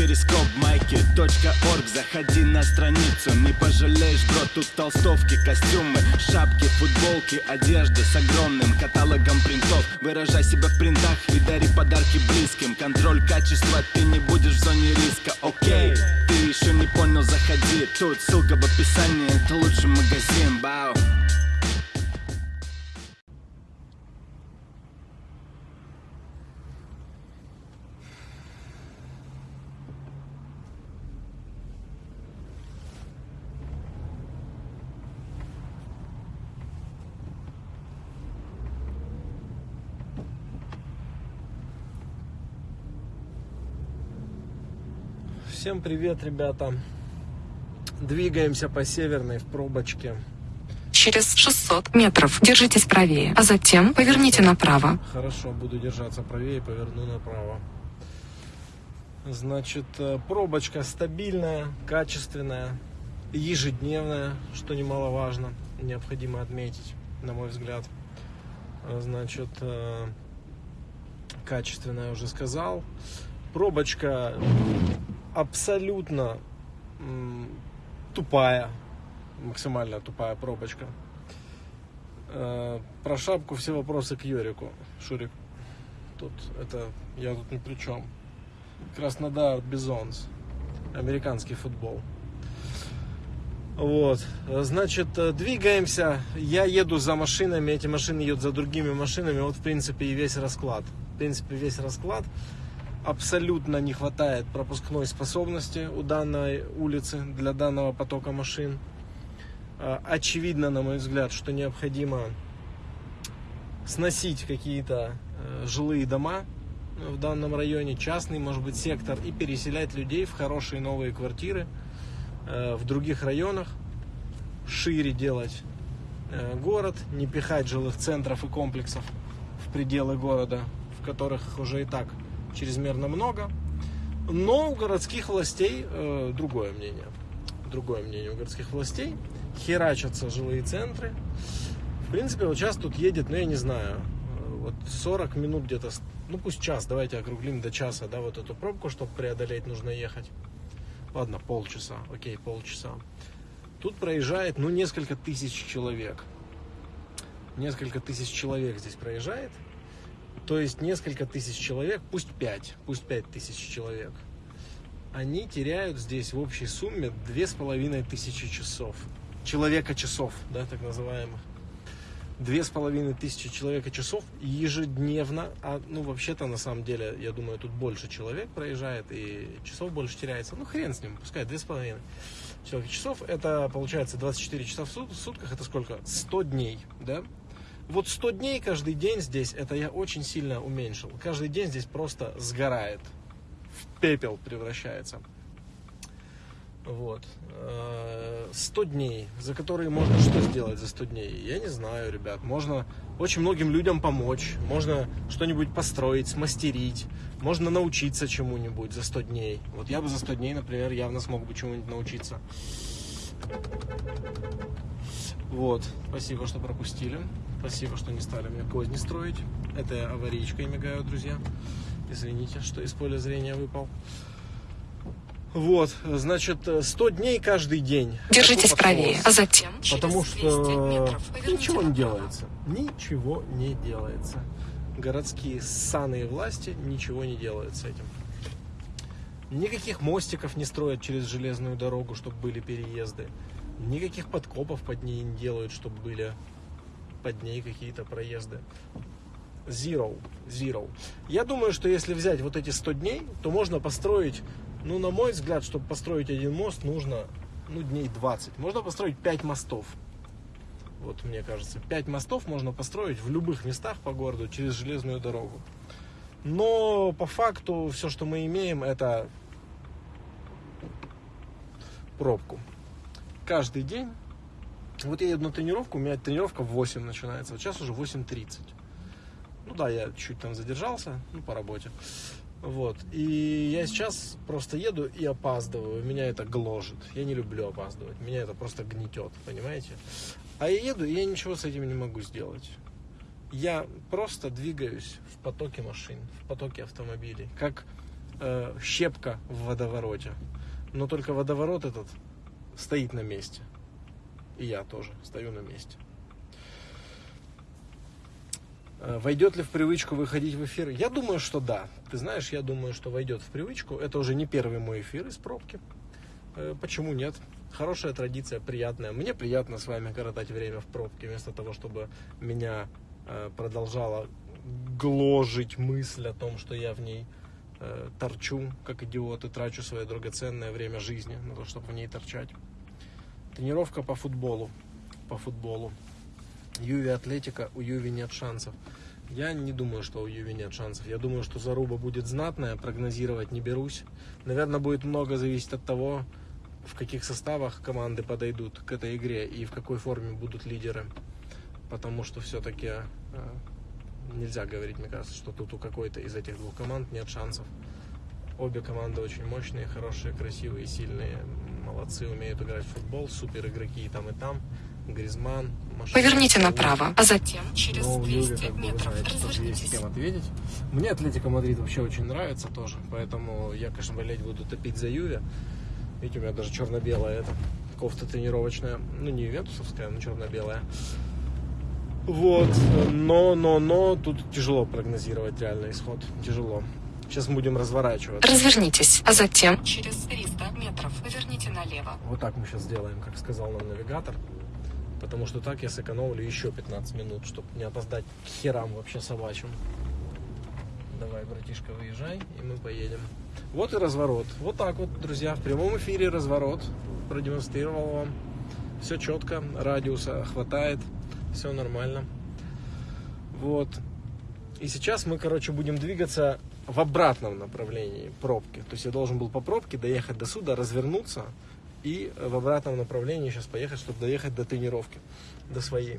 перископ майки .орг. Заходи на страницу, не пожалеешь, бро Тут толстовки, костюмы, шапки, футболки Одежда с огромным каталогом принтов. Выражай себя в принтах и дари подарки близким. Контроль качества, ты не будешь в зоне риска, окей Ты еще не понял, заходи. Тут ссылка в описании, это лучший магазин, бау Всем привет, ребята. Двигаемся по северной в пробочке. Через 600 метров держитесь правее, а затем поверните направо. Хорошо, буду держаться правее, поверну направо. Значит, э, пробочка стабильная, качественная, ежедневная, что немаловажно, необходимо отметить, на мой взгляд. Э, Значит, э, качественная, уже сказал. Пробочка абсолютно тупая, максимально тупая пробочка. Э, Про шапку все вопросы к Юрику. Шурик, тут это я тут ни при чем. Краснодар Bisons. Американский футбол. Вот, значит, э, двигаемся. Я еду за машинами, эти машины едут за другими машинами. Вот, в принципе, и весь расклад. В принципе, весь расклад. Абсолютно не хватает пропускной способности у данной улицы для данного потока машин. Э, Очевидно, на мой взгляд, что необходимо сносить какие-то э, жилые дома в данном районе, частный, может быть, сектор, и переселять людей в хорошие новые квартиры э, в других районах, шире делать э, город, не пихать жилых центров и комплексов в пределы города, в которых уже и так чрезмерно много. Но у городских властей э, другое мнение. Другое мнение у городских властей. Херачатся жилые центры. В принципе, вот сейчас тут едет, ну я не знаю, э, вот 40 минут где-то, ну пусть час, давайте округлим до часа, да, вот эту пробку, чтобы преодолеть, нужно ехать. Ладно, полчаса, окей, полчаса. Тут проезжает, ну, несколько тысяч человек. Несколько тысяч человек здесь проезжает. То есть несколько тысяч человек, пусть 5, пусть 5 тысяч человек. Они теряют здесь в общей сумме две с половиной тысячи часов. Человека часов, да, так называемых. Две с половиной тысячи человека часов ежедневно. А, ну, вообще-то, на самом деле, я думаю, тут больше человек проезжает и часов больше теряется. Ну, хрен с ним, пускай две с половиной человека часов. Это, получается, 24 часа в сутках. Это сколько? 100 дней, да? Вот 100 дней каждый день здесь, это я очень сильно уменьшил. Каждый день здесь просто сгорает. В пепел превращается. Вот. Э, 100 дней, за которые можно что сделать за 100 дней? Я не знаю, ребят. Можно очень многим людям помочь. Можно что-нибудь построить, смастерить. Можно научиться чему-нибудь за 100 дней. Вот я бы за 100 дней, например, явно смог бы чему-нибудь научиться. Вот. Спасибо, что пропустили. Спасибо, что не стали мне козни строить. Это я аварийкой мигаю, друзья. Извините, что из поля зрения выпал. Вот, значит, 100 дней каждый день. Держитесь правее, а затем Потому через 200 что ничего не делается. Ничего не делается. Городские ссаные власти ничего не делают с этим. Никаких мостиков не строят через железную дорогу, чтобы были переезды. Никаких подкопов под ней не делают, чтобы были под ней какие-то проезды. Zero. Zero. Я думаю, что если взять вот эти 100 дней, то можно построить, ну, на мой взгляд, чтобы построить один мост, нужно, ну, дней 20. Можно построить 5 мостов. Вот, мне кажется, 5 мостов можно построить в любых местах по городу через железную дорогу. Но по факту все, что мы имеем, это пробку. Каждый день. Вот я еду на тренировку, у меня тренировка в 8 начинается. Вот сейчас уже 8.30. Ну да, я чуть там задержался, ну, по работе. Вот. И я сейчас просто еду и опаздываю. Меня это гложет. Я не люблю опаздывать. Меня это просто гнетет, понимаете? А я еду, и я ничего с этим не могу сделать. Я просто двигаюсь в потоке машин, в потоке автомобилей. Как э, щепка в водовороте. Но только водоворот этот стоит на месте. И я тоже стою на месте. Э, Войдет ли в привычку выходить в эфир? Я думаю, что да. Ты знаешь, я думаю, что войдет в привычку. Это уже не первый мой эфир из пробки. Э, Почему нет? Хорошая традиция, приятная. Мне приятно с вами коротать время в пробке, вместо того, чтобы меня э, продолжала гложить мысль о том, что я в ней торчу, как идиот, и трачу свое драгоценное время жизни на то, чтобы в ней торчать. Тренировка по футболу. По футболу. Юви Атлетика, у Юви нет шансов. Я не думаю, что у Юви нет шансов. Я думаю, что заруба будет знатная, прогнозировать не берусь. Наверное, будет много зависеть от того, в каких составах команды подойдут к этой игре и в какой форме будут лидеры. Потому что все-таки э, нельзя говорить, мне кажется, что тут у какой-то из этих двух команд нет шансов. Обе команды очень мощные, хорошие, красивые, сильные. Молодцы, умеют играть в футбол, супер игроки и там, и там. Гризман, Машина, Поверните направо, а затем через Ну, Юве, 200 как бы, метров развернитесь. кем ответить. Мне Атлетика Мадрид вообще очень нравится тоже, поэтому я, конечно, болеть буду топить за Юве. Видите, у меня даже черно-белая эта кофта тренировочная. Ну, не ювентусовская, но черно-белая. Вот, но, но, но, тут тяжело прогнозировать реальный исход. Тяжело. Сейчас мы будем разворачиваться. Развернитесь, а затем через 300 метров поверните налево. Вот так мы сейчас сделаем, как сказал нам навигатор. Потому что так я сэкономлю еще 15 минут, чтобы не опоздать к херам вообще собачьим. Давай, братишка, выезжай, и мы поедем. Вот и разворот. Вот так вот, друзья, в прямом эфире разворот. Продемонстрировал вам. Все четко, радиуса хватает, все нормально. Вот. И сейчас мы, короче, будем двигаться в обратном направлении пробки. То есть я должен был по пробке доехать до суда, развернуться и в обратном направлении сейчас поехать, чтобы доехать до тренировки, до своей.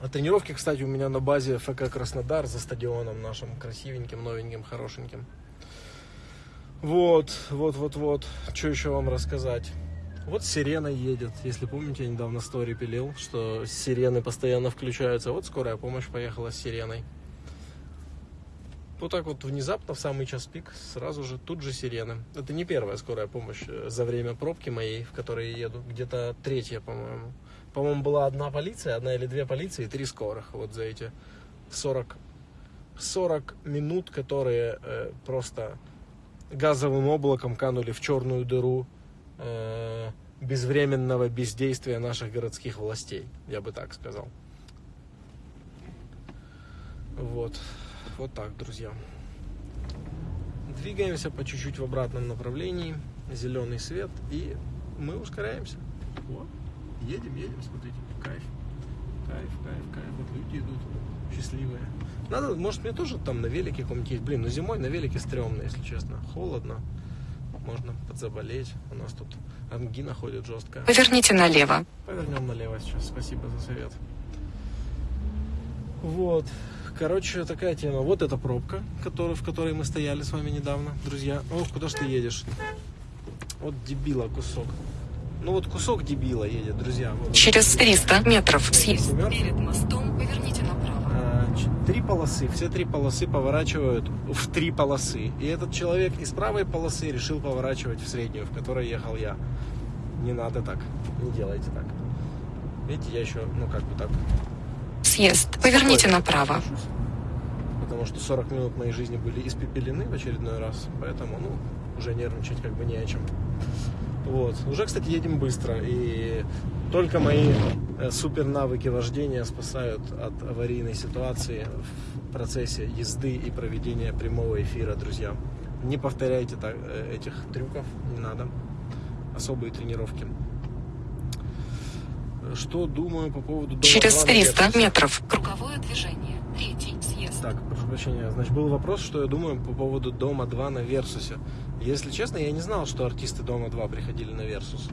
А тренировки, кстати, у меня на базе ФК Краснодар за стадионом нашим красивеньким, новеньким, хорошеньким. Вот, вот, вот, вот. Что еще вам рассказать? Вот сирена едет. Если помните, я недавно стори пилил, что сирены постоянно включаются. Вот скорая помощь поехала с сиреной. Вот так вот внезапно, в самый час пик, сразу же тут же сирены. Это не первая скорая помощь э, за время пробки моей, в которой я еду. Где-то третья, по-моему. По-моему, была одна полиция, одна или две полиции, три скорых. Вот за эти 40, 40 минут, которые э, просто газовым облаком канули в черную дыру э, безвременного бездействия наших городских властей, я бы так сказал. Вот, вот так, друзья. Двигаемся по чуть-чуть в обратном направлении, зеленый свет, и мы ускоряемся. Вот, едем, едем, смотрите, кайф, кайф, кайф, кайф, вот люди идут счастливые. Надо, может, мне тоже там на велике каком-нибудь есть. Блин, ну зимой на велике стрёмно, если честно. Холодно. Можно подзаболеть. У нас тут ангина ходит жесткая. Поверните налево. Повернем налево сейчас. Спасибо за совет. Вот. Короче, такая тема. Вот эта пробка, который, в которой мы стояли с вами недавно, друзья. Ох, куда ж ты едешь? Вот дебила кусок. Ну вот кусок дебила едет, друзья. Вот. Через 300 метров съезд. Перед мостом поверните направо. А, Три полосы, все три полосы поворачивают в три полосы. И этот человек из правой полосы решил поворачивать в среднюю, в которой ехал я. Не надо так, не делайте так. Видите, я еще, ну как бы так. Съезд. Поверните спокойно направо. Потому что 40 минут моей жизни были испепелены в очередной раз. Поэтому, ну, уже нервничать как бы не о чем. Вот. Уже, кстати, едем быстро. И только мои э, супер навыки вождения спасают от аварийной ситуации в процессе езды и проведения прямого эфира, друзья. Не повторяйте так, э, этих трюков, не надо. Особые тренировки. Что думаю по поводу дома Через 2 на 300 Версусе? метров. Круговое движение. Третий съезд. Так, прошу прощения. Значит, был вопрос, что я думаю по поводу Дома 2 на Версусе. Если честно, я не знал, что артисты Дома 2 приходили на Версус.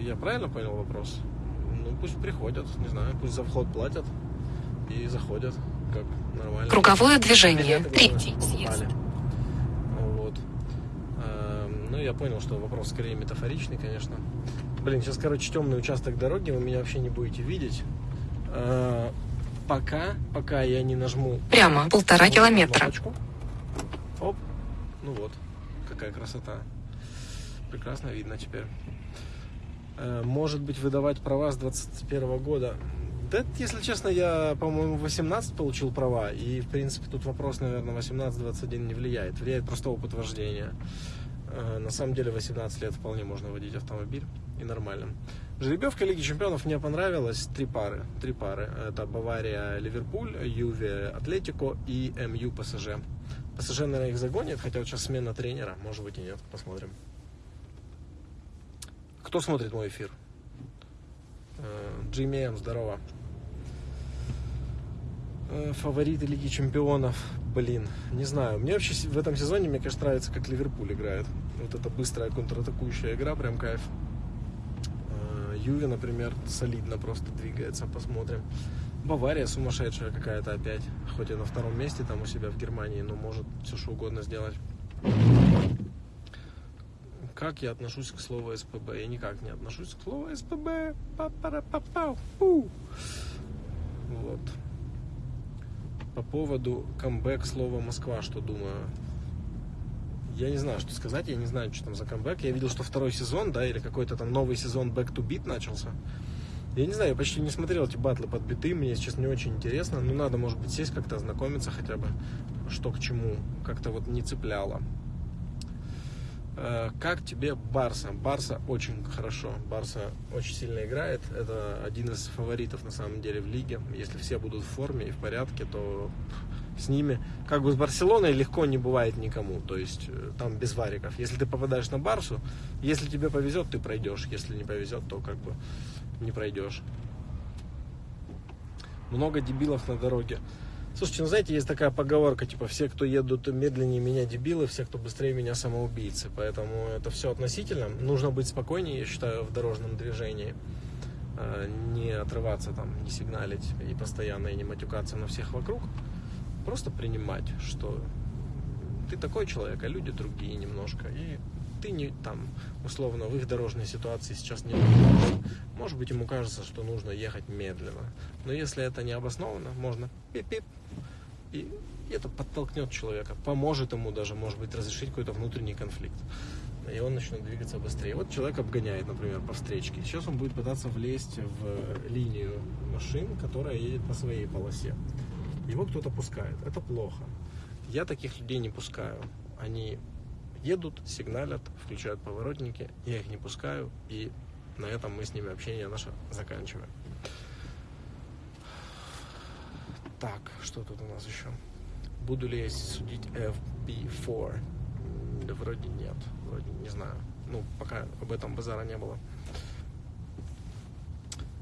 Я правильно понял вопрос? Ну, пусть приходят, не знаю, пусть за вход платят и заходят, как нормально. Круговое движение. Билеты, Третий съезд. Вот. Эм, Ну, я понял, что вопрос скорее метафоричный, конечно. Блин, сейчас, короче, темный участок дороги, вы меня вообще не будете видеть. Э, Пока, пока я не нажму Прямо полтора вот километра. кнопочку. Оп. Ну вот. какая красота. Прекрасно видно теперь. Э, может быть, выдавать права с 21 года. Да, если честно, я, по-моему, 18 получил права, и, в принципе, тут вопрос, наверное, 18-21 не влияет. Влияет просто опыт вождения. Э, на самом деле, 18 лет вполне можно водить автомобиль, и нормально. Жеребьевка Лиги Чемпионов мне понравилась. Три пары. Три пары. Это Бавария, Ливерпуль, Юве, Атлетико и МЮ ПСЖ. ПСЖ, наверное, их загонит, хотя вот сейчас смена тренера. Может быть и нет. Посмотрим. Кто смотрит мой эфир? Э, Джимми М, здорово. Э, Фавориты Лиги Чемпионов. Блин, не знаю. Мне вообще в этом сезоне, мне кажется, нравится, как Ливерпуль играет. Вот эта быстрая контратакующая игра, прям кайф. Э, Юве, например, солидно просто двигается, посмотрим. Бавария сумасшедшая какая-то опять. Хоть и на втором месте там у себя в Германии, но может все что угодно сделать. Как я отношусь к слову СПБ? Я никак не отношусь к слову СПБ. па пара па пау пу Вот. По поводу камбэк слова Москва, что думаю? Я не знаю, что сказать, я не знаю, что там за камбэк. Я видел, что второй сезон, да, или какой-то там новый сезон Back to Beat начался. Я не знаю, я почти не смотрел эти батлы под биты, мне сейчас не очень интересно. Ну, надо, может быть, сесть как-то ознакомиться хотя бы, что к чему. Как-то вот не цепляло. Э, как тебе Барса? Барса очень хорошо. Барса очень сильно играет. Это один из фаворитов на самом деле в лиге. Если все будут в форме и в порядке, то с ними, как бы с Барселоной легко не бывает никому. То есть э, там без вариков. Если ты попадаешь на Барсу, если тебе повезет, ты пройдешь. Если не повезет, то как бы не пройдешь. Много дебилов на дороге. Слушайте, ну знаете, есть такая поговорка, типа, все, кто едут медленнее меня дебилы, все, кто быстрее меня самоубийцы. Поэтому это все относительно. Нужно быть спокойнее, я считаю, в дорожном движении. А, не отрываться там, не сигналить и постоянно и не матюкаться на всех вокруг. Просто принимать, что ты такой человек, а люди другие немножко. И ты не там, условно, в их дорожной ситуации сейчас не может быть, ему кажется, что нужно ехать медленно. Но если это не обосновано, можно пип-пип, и это подтолкнет человека, поможет ему даже, может быть, разрешить какой-то внутренний конфликт. И он начнет двигаться быстрее. Вот человек обгоняет, например, по встречке. Сейчас он будет пытаться влезть в линию машин, которая едет по своей полосе. Его кто-то пускает. Это плохо. Я таких людей не пускаю. Они едут, сигналят, включают поворотники, я их не пускаю, и на этом мы с ними общение наше заканчиваем. Так, что тут у нас еще? Буду ли я судить FB4? Да вроде нет, вроде не знаю. Ну, пока об этом базара не было.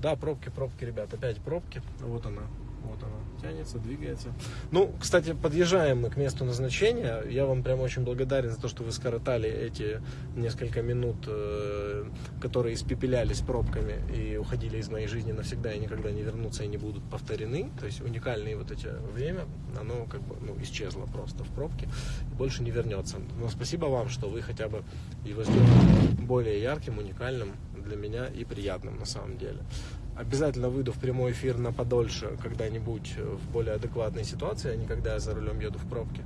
Да, пробки, пробки, ребят, опять пробки. Вот она, вот она тянется, двигается. Ну, кстати, подъезжаем мы к месту назначения. Я вам прям очень благодарен за то, что вы скоротали эти несколько минут, э, которые испепелялись пробками и уходили из моей жизни навсегда и никогда не вернутся и не будут повторены. То есть уникальное вот эти время, оно как бы ну, исчезло просто в пробке и больше не вернется. Но спасибо вам, что вы хотя бы его сделали более ярким, уникальным для меня и приятным на самом деле. Обязательно выйду в прямой эфир на подольше когда-нибудь в более адекватной ситуации, а не когда я за рулем еду в пробке.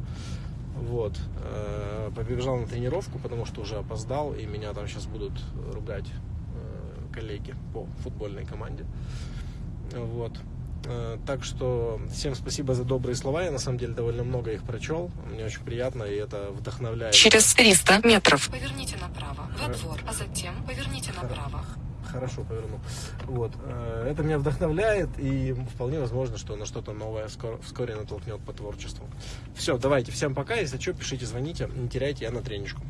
Вот. Э, побежал на тренировку, потому что уже опоздал, и меня там сейчас будут ругать э, коллеги по футбольной команде. Вот. Э, так что всем спасибо за добрые слова. Я на самом деле довольно много их прочел. Мне очень приятно, и это вдохновляет. Через 300 метров поверните направо во двор, а затем поверните направо хорошо повернул. Вот. Э, это меня вдохновляет, и вполне возможно, что на что-то новое вскоре натолкнет по творчеству. Все, давайте, всем пока. Если что, пишите, звоните, не теряйте, я на треничку.